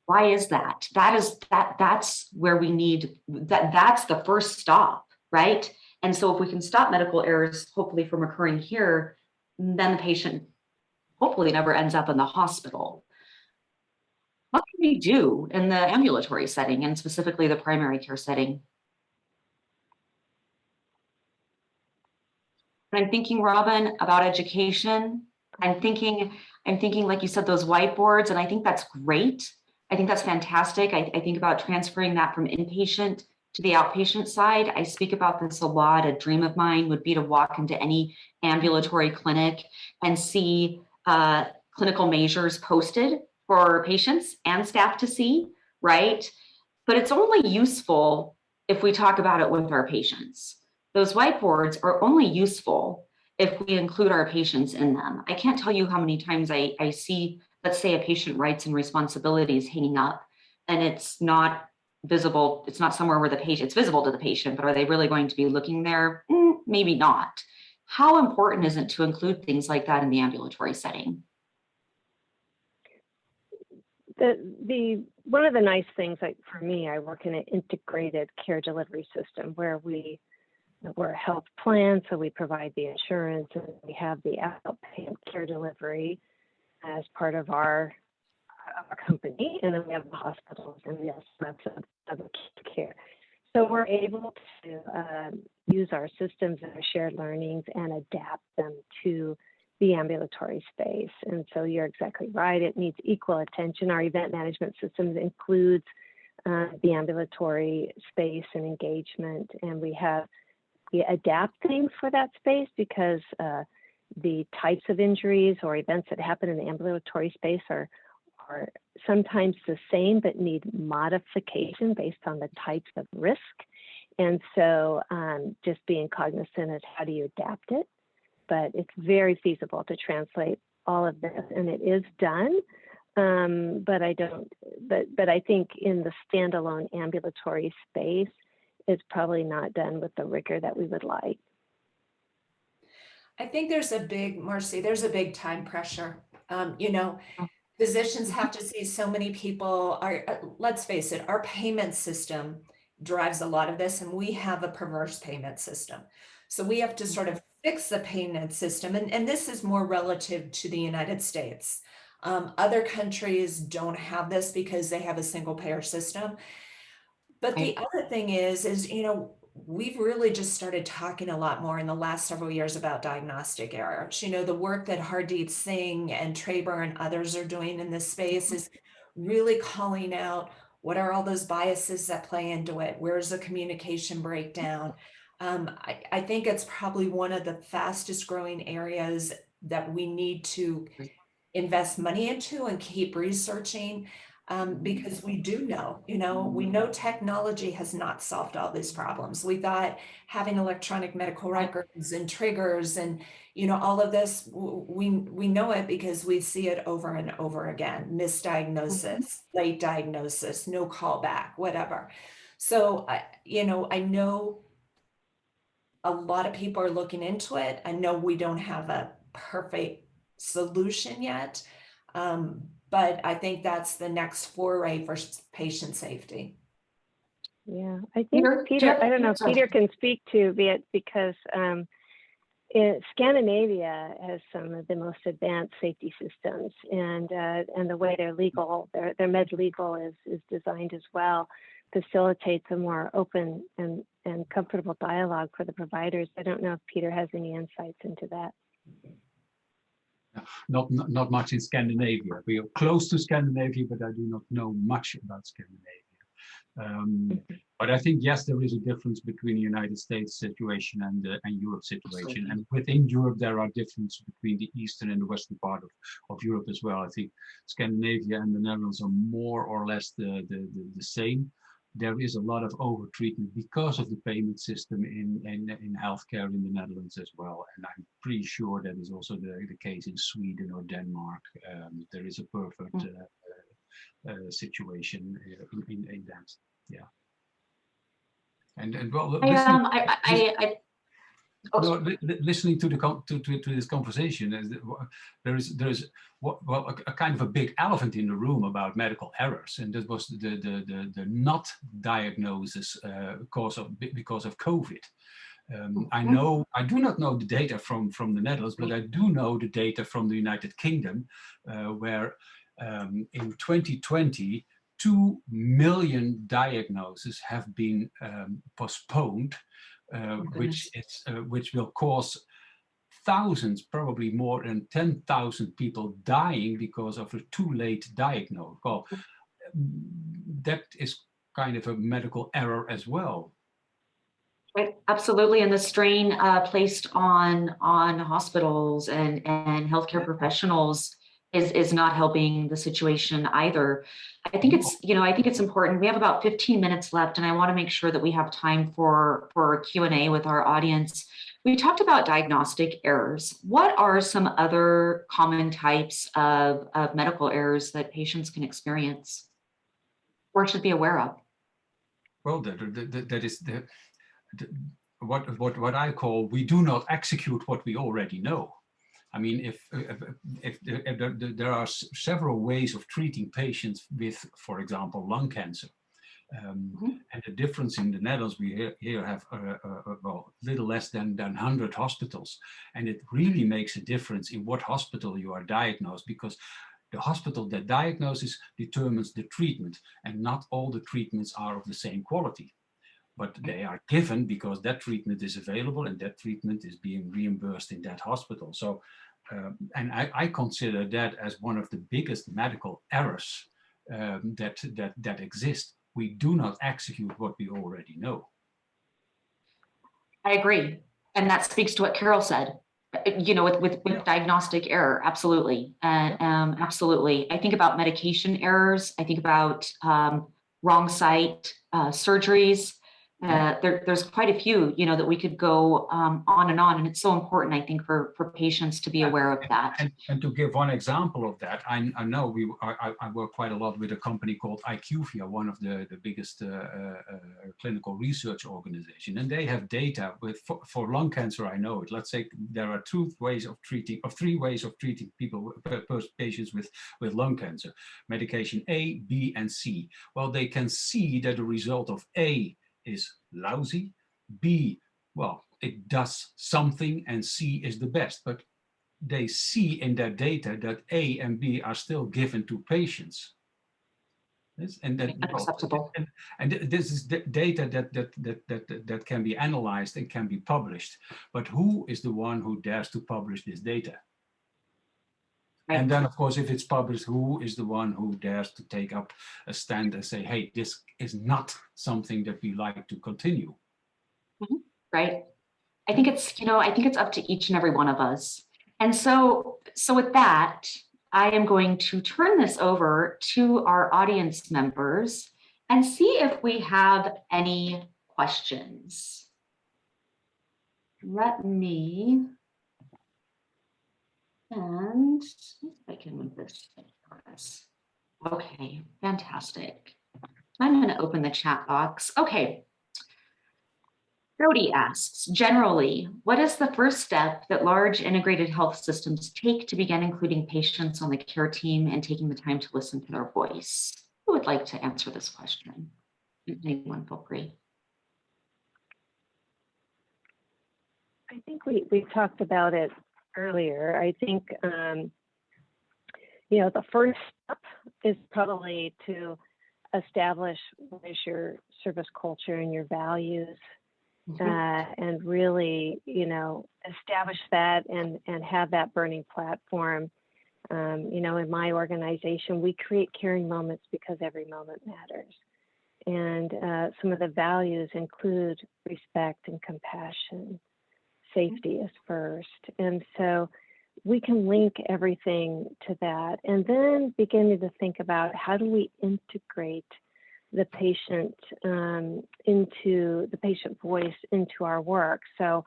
Why is that? That is that that's where we need that that's the first stop, right? And so if we can stop medical errors, hopefully from occurring here, then the patient hopefully never ends up in the hospital. What can we do in the ambulatory setting and specifically the primary care setting? I'm thinking, Robin, about education. I'm thinking, I'm thinking, like you said, those whiteboards, and I think that's great. I think that's fantastic. I, I think about transferring that from inpatient to the outpatient side. I speak about this a lot. A dream of mine would be to walk into any ambulatory clinic and see uh, clinical measures posted for patients and staff to see, right? But it's only useful if we talk about it with our patients. Those whiteboards are only useful if we include our patients in them. I can't tell you how many times I, I see, let's say a patient rights and responsibilities hanging up and it's not visible, it's not somewhere where the patient, it's visible to the patient, but are they really going to be looking there? Mm, maybe not. How important is it to include things like that in the ambulatory setting? The, the one of the nice things like for me, I work in an integrated care delivery system where we we're a health plan, so we provide the insurance and we have the outpatient care delivery as part of our, our company. And then we have the hospitals and yes, that's other care. So we're able to um, use our systems and our shared learnings and adapt them to the ambulatory space. And so you're exactly right. It needs equal attention. Our event management systems includes uh, the ambulatory space and engagement, and we have we adapt things for that space because uh, the types of injuries or events that happen in the ambulatory space are, are sometimes the same but need modification based on the types of risk. And so um, just being cognizant of how do you adapt it. But it's very feasible to translate all of this and it is done. Um, but I don't, but, but I think in the standalone ambulatory space, is probably not done with the rigor that we would like. I think there's a big, Marcy, there's a big time pressure. Um, you know, oh. Physicians have to see so many people are, uh, let's face it, our payment system drives a lot of this and we have a perverse payment system. So we have to sort of fix the payment system. And, and this is more relative to the United States. Um, other countries don't have this because they have a single payer system. But the other thing is, is, you know, we've really just started talking a lot more in the last several years about diagnostic errors. You know, the work that Hardeep Singh and Graber and others are doing in this space is really calling out what are all those biases that play into it? Where's the communication breakdown? Um, I, I think it's probably one of the fastest growing areas that we need to invest money into and keep researching um, because we do know, you know, we know technology has not solved all these problems. We thought having electronic medical records and triggers and, you know, all of this, we, we know it because we see it over and over again, misdiagnosis, mm -hmm. late diagnosis, no callback, whatever. So, I, you know, I know a lot of people are looking into it. I know we don't have a perfect solution yet, um, but I think that's the next foray for patient safety. Yeah, I think Peter, Peter I don't know, Peter can speak to it because um, it, Scandinavia has some of the most advanced safety systems and uh, and the way their legal, their, their med legal is, is designed as well facilitates a more open and, and comfortable dialogue for the providers. I don't know if Peter has any insights into that not, not, not much in Scandinavia. We are close to Scandinavia, but I do not know much about Scandinavia. Um, but I think yes, there is a difference between the United States situation and uh, and Europe situation, and within Europe there are differences between the eastern and the western part of of Europe as well. I think Scandinavia and the Netherlands are more or less the the, the, the same, there is a lot of overtreatment because of the payment system in, in, in healthcare in the Netherlands as well. And I'm pretty sure that is also the, the case in Sweden or Denmark. Um, there is a perfect Mm. uh, uh, situation uh, in, in, in that. Yeah. And, and well, I, um, I, I, I, no, li- li- listening to the to, to, to this conversation, there is there is what well a, a kind of a big elephant in the room about medical errors, and that was the the the, the not diagnosis uh, cause of because of COVID. Um, I Mhm. know I do not know the data from from the Netherlands, but I do know the data from the United Kingdom, uh, where um, in 2020 two million diagnoses have been um, postponed uh, which it's uh, which will cause thousands, probably more than 10,000 people dying because of a too late diagnosis. Well, mm, that is kind of a medical error as well. Right, absolutely, and the strain uh, placed on on hospitals and and healthcare professionals is is not helping the situation either. I think it's you know I think it's important. We have about 15 minutes left, and I want to make sure that we have time for for Q and A with our audience. We talked about diagnostic errors. What are some other common types of, of medical errors that patients can experience or should be aware of? Well, that, that, that- that is the, the, what, what, what I call, we do not execute what we already know. I mean, if, if, if, there- if there, are several ways of treating patients with, for example, lung cancer. Um, Mhm. And the difference in the Netherlands, we here, here have uh, uh, uh, well, little less than, than 100 hospitals. And it really makes a difference in what hospital you are diagnosed because the hospital that diagnoses determines the treatment and not all the treatments are of the same quality. But they are given because that treatment is available and that treatment is being reimbursed in that hospital. So, um, and I, I consider that as one of the biggest medical errors um, that, that, that exist. We do not execute what we already know. I agree. And that speaks to what Carol said. Uh, You know, with, with, with diagnostic error, absolutely. And um, absolutely. I think about medication errors. I think about um, wrong site uh, surgeries. Uh, there, there's quite a few, you know, that we could go um, on and on. And it's so important, I think, for, for patients to be aware of that. And, and to give one example of that, I, I know we I, I- work quite a lot with a company called IQVIA, one of the, the biggest uh, uh, uh, clinical research organization, and they have data with for, for lung cancer. I know it. Let's say there are two ways of treating, or three ways of treating people, with- per- per- patients with with lung cancer: medication A, B, and C. Well, they can see that the result of A is lousy, B, well, it does something, and C is the best, but they see in their data that A and B are still given to patients. Yes, and that well, and, and this is the data that, that that that that can be analyzed and can be published. But who is the one who dares to publish this data? And then, of course, if it's published, who is the one who dares to take up a stand and say, "Hey, this is not something that we like to continue." Mm-hmm. right? I think it's, you know, I think it's up to each and every one of us. And so, so with that, I am going to turn this over to our audience members and see if we have any questions. Let me, and I can move this for us. Okay, fantastic. I'm going to open the chat box. Okay, Jody asks, generally, what is the first step that large integrated health systems take to begin including patients on the care team and taking the time to listen to their voice? Who would like to answer this question? Anyone feel free. I think we, we talked about it earlier. I think, um, you know, the first step is probably to establish what is your service culture and your values, Mhm. uh, and really, you know, establish that and, and have that burning platform. Um, you know, in my organization, we create caring moments because every moment matters. And uh, some of the values include respect and compassion safety is first. And so we can link everything to that and then beginning to think about how do we integrate the patient um, into the patient voice into our work. So,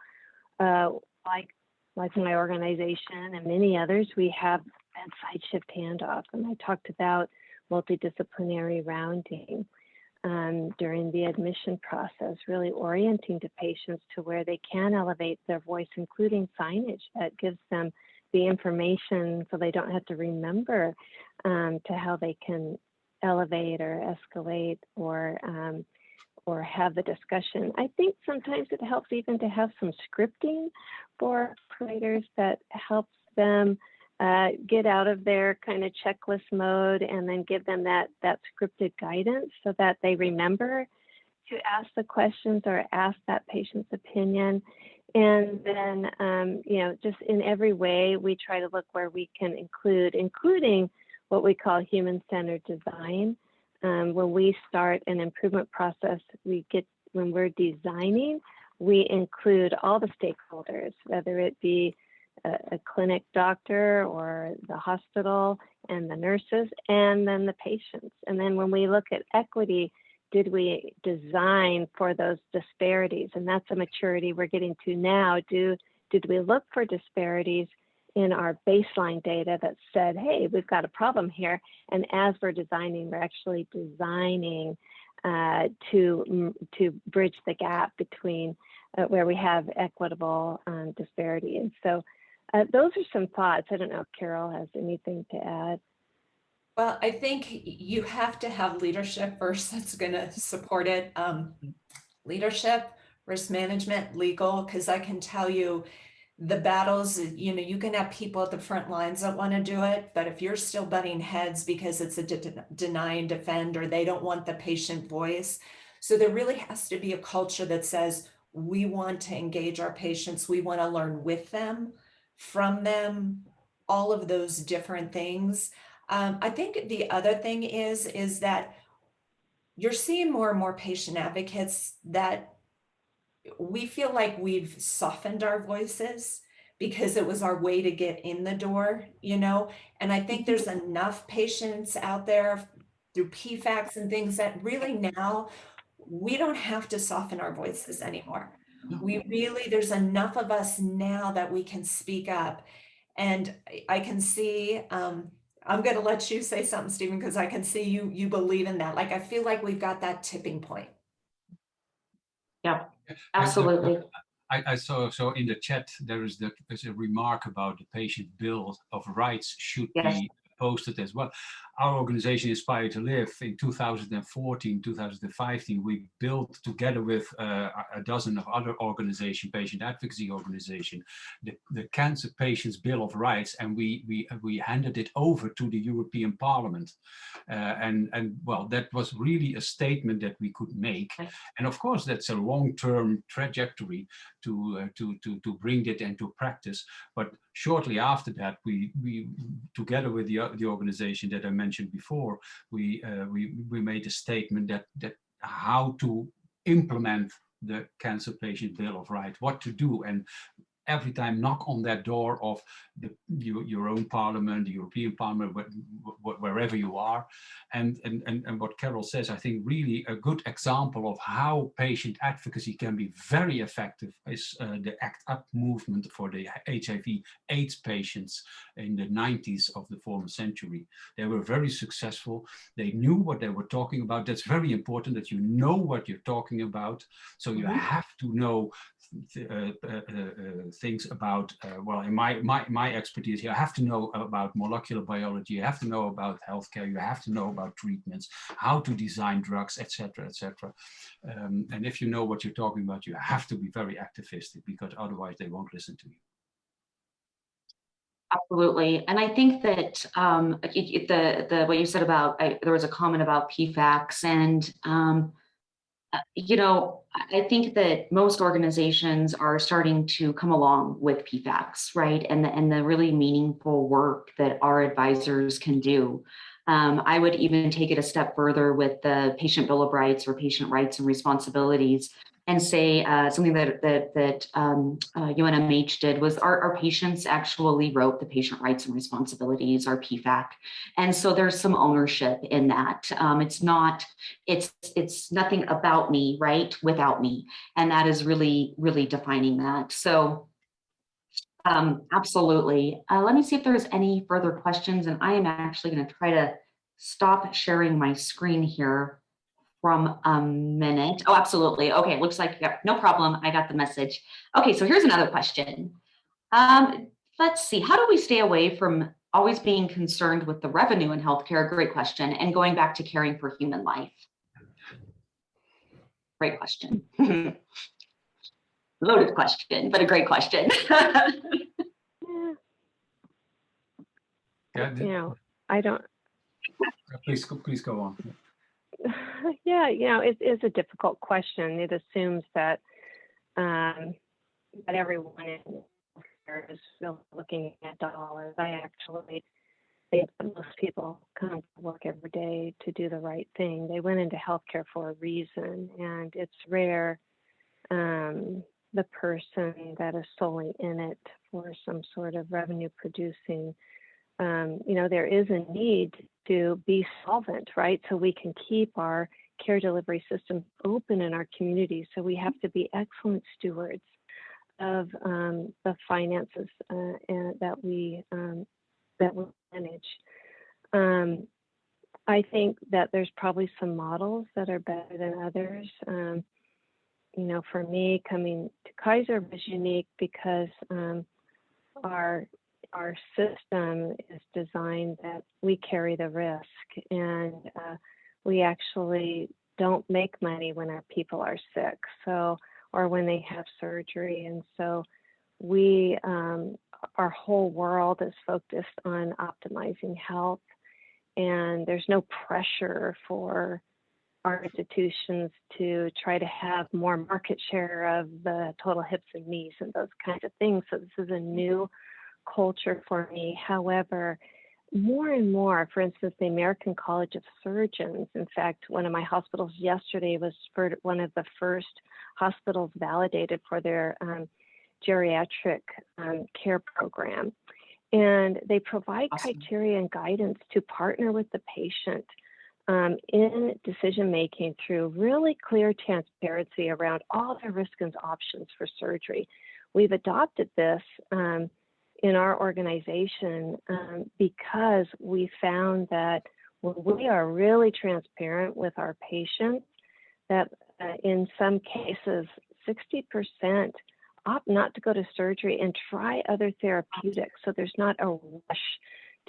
uh, like like my organization and many others, we have bedside shift handoff, and I talked about multidisciplinary rounding um, during the admission process, really orienting to patients to where they can elevate their voice, including signage that gives them the information so they don't have to remember um, to how they can elevate or escalate or um, or have the discussion. I think sometimes it helps even to have some scripting for creators that helps them uh, get out of their kind of checklist mode and then give them that that scripted guidance so that they remember to ask the questions or ask that patient's opinion. And then um, you know just in every way we try to look where we can include including what we call human-centered design. Um, when we start an improvement process we get when we're designing we include all the stakeholders whether it be a, a clinic doctor or the hospital and the nurses and then the patients. And then when we look at equity, did we design for those disparities? And that's a maturity we're getting to now. Do did we look for disparities in our baseline data that said, hey, we've got a problem here. And as we're designing, we're actually designing uh, to, to bridge the gap between uh, where we have equitable um, disparity. And so uh, those are some thoughts. I don't know if Carol has anything to add. Well, I think you have to have leadership [laughs] first that's going to support it. Um, leadership, risk management, legal, because I can tell you the battles, you know, you can have people at the front lines that want to do it, but if you're still butting heads because it's a de deny and defend or they don't want the patient voice. So there really has to be a culture that says, we want to engage our patients, we want to learn with them from them, all of those different things. Um, I think the other thing is, is that you're seeing more and more patient advocates that we feel like we've softened our voices because it was our way to get in the door, you know? And I think there's enough patients out there through PFACs and things that really now we don't have to soften our voices anymore. We really, there's enough of us now that we can speak up. And I can see, um, I'm going to let you say something, Stephen, because I can see you, you believe in that. Like, I feel like we've got that tipping point. Yeah, absolutely. I, I, saw so in the chat there is the there's a remark about the patient bill of rights should yes. be posted as well. Our organization Inspire2Live in 2014, 2015, we built together with uh, a dozen of other organization, patient advocacy organization, the, the Cancer Patients Bill of Rights, and we we we handed it over to the European Parliament, uh, and and well, that was really a statement that we could make, and of course that's a long-term trajectory to uh, to to to bring it into practice. But shortly after that, we we together with the the organization that I mentioned before, we uh, we we made a statement that that how to implement the cancer patient bill of rights, what to do, and every time knock on that door of the, your, your own parliament, the European Parliament, wherever you are. And, and, and, and what Carol says, I think really a good example of how patient advocacy can be very effective is uh, the ACT UP movement for the HIV AIDS patients in the 90s of the former century. They were very successful. They knew what they were talking about. That's very important that you know what you're talking about. So you mm -hmm. have to know things about, well, in my, my, my expertise, here, I have to know about molecular biology, you have to know about healthcare, you have to know about treatments, how to design drugs, etc., etc. Um, and if you know what you're talking about, you have to be very activistic because otherwise they won't listen to you. Absolutely, and I think that um, the the what you said about I, there was a comment about PFACs, and um, uh, you know, I think that most organizations are starting to come along with PFACs, right? And the, and the really meaningful work that our advisors can do. Um, I would even take it a step further with the patient bill of rights or patient rights and responsibilities. And say uh, something that that that um, uh, UNMH did was our, our patients actually wrote the patient rights and responsibilities, our PFAC, and so there's some ownership in that. Um, it's not it's it's nothing about me, right? Without me, and that is really really defining that. So. Um, absolutely. Uh, let me see if there's any further questions, and I am actually going to try to stop sharing my screen here from a minute. Oh, absolutely. Okay, looks like yeah, no problem. I got the message. Okay, so here's another question. Um, let's see, how do we stay away from always being concerned with the revenue in healthcare? Great question. And going back to caring for human life. Great question. [laughs] Loaded question, but a great question. yeah, [laughs] Yeah, you know, I don't, please, please go on. [laughs] yeah, you know, it is a difficult question. It assumes that um, that everyone in is looking at dollars. I actually think that most people come to work every day to do the right thing. They went into healthcare for a reason, and it's rare um, the person that is solely in it for some sort of revenue producing um, you know, there is a need to be solvent, right? So we can keep our care delivery system open in our communities. So we have to be excellent stewards of um, the finances uh, and that we um, that we manage. Um, I think that there's probably some models that are better than others. Um, you know, for me, coming to Kaiser was unique because um, our our system is designed that we carry the risk. And uh, we actually don't make money when our people are sick so or when they have surgery. And so we um, our whole world is focused on optimizing health. And there's no pressure for our institutions to try to have more market share of the total hips and knees and those kinds of things. So this is a new culture for me. However, more and more, for instance, the American College of Surgeons, in fact, one of my hospitals yesterday was for one of the first hospitals validated for their um, geriatric um, care program. And they provide awesome. criteria and guidance to partner with the patient um, in decision making through really clear transparency around all the risks and options for surgery. We've adopted this um, in our organization um, because we found that when we are really transparent with our patients, that uh, in some cases, 60% opt not to go to surgery and try other therapeutics. So there's not a rush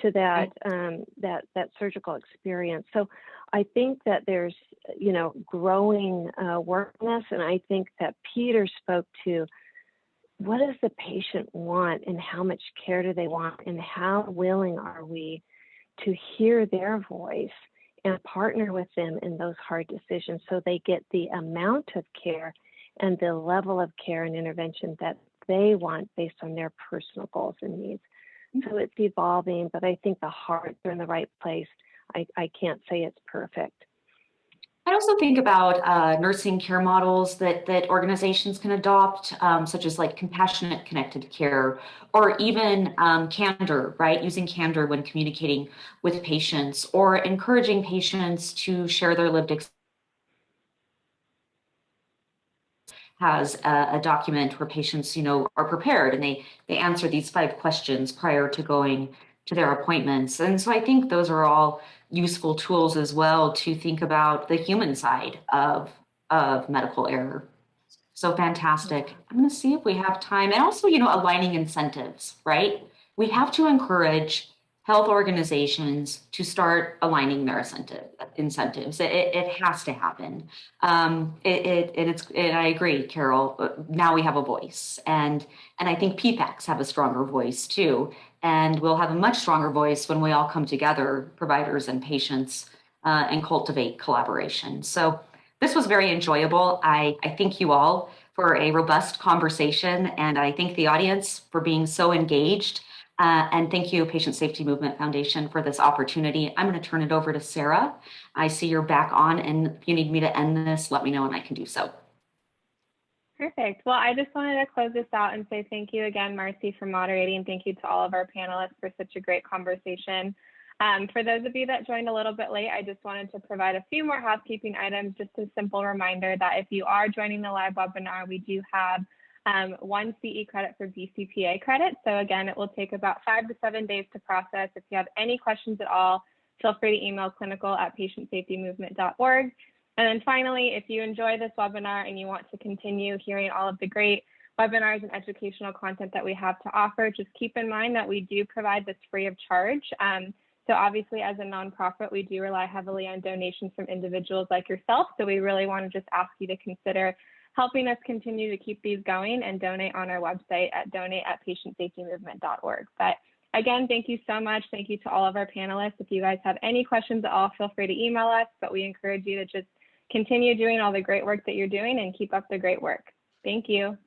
to that um, that that surgical experience. So I think that there's you know growing uh, awareness, and I think that Peter spoke to what does the patient want and how much care do they want and how willing are we to hear their voice and partner with them in those hard decisions so they get the amount of care and the level of care and intervention that they want based on their personal goals and needs. So it's evolving, but I think the hearts are in the right place. I, I can't say it's perfect. I also think about uh, nursing care models that that organizations can adopt, um, such as like compassionate connected care, or even um, candor, right? Using candor when communicating with patients, or encouraging patients to share their lived experience. has a, a, document where patients, you know, are prepared and they they answer these five questions prior to going to their appointments. And so I think those are all useful tools as well to think about the human side of, of medical error. So fantastic. I'm going to see if we have time and also, you know, aligning incentives, right? We have to encourage health organizations to start aligning their incentive, incentives. It, it has to happen. Um, it, it, and it's, and I agree, Carol, now we have a voice and, and I think PFACs have a stronger voice too. And we'll have a much stronger voice when we all come together, providers and patients, uh, and cultivate collaboration. So this was very enjoyable. I, I thank you all for a robust conversation, and I thank the audience for being so engaged. Uh, and thank you, Patient Safety Movement Foundation, for this opportunity. I'm going to turn it over to Sarah. I see you're back on, and if you need me to end this, let me know and I can do so. Perfect. Well, I just wanted to close this out and say thank you again, Marcy, for moderating. Thank you to all of our panelists for such a great conversation. Um, for those of you that joined a little bit late, I just wanted to provide a few more housekeeping items, just a simple reminder that if you are joining the live webinar, we do have um, one CE credit for BCPA credit. So again, it will take about five to seven days to process. If you have any questions at all, feel free to email clinical at patientsafetymovement.org. And then finally, if you enjoy this webinar and you want to continue hearing all of the great webinars and educational content that we have to offer, just keep in mind that we do provide this free of charge. Um, so obviously as a nonprofit, we do rely heavily on donations from individuals like yourself. So we really want to just ask you to consider helping us continue to keep these going and donate on our website at donate at patientsafetymovement.org. But again, thank you so much. Thank you to all of our panelists. If you guys have any questions at all, feel free to email us, but we encourage you to just continue doing all the great work that you're doing and keep up the great work. Thank you.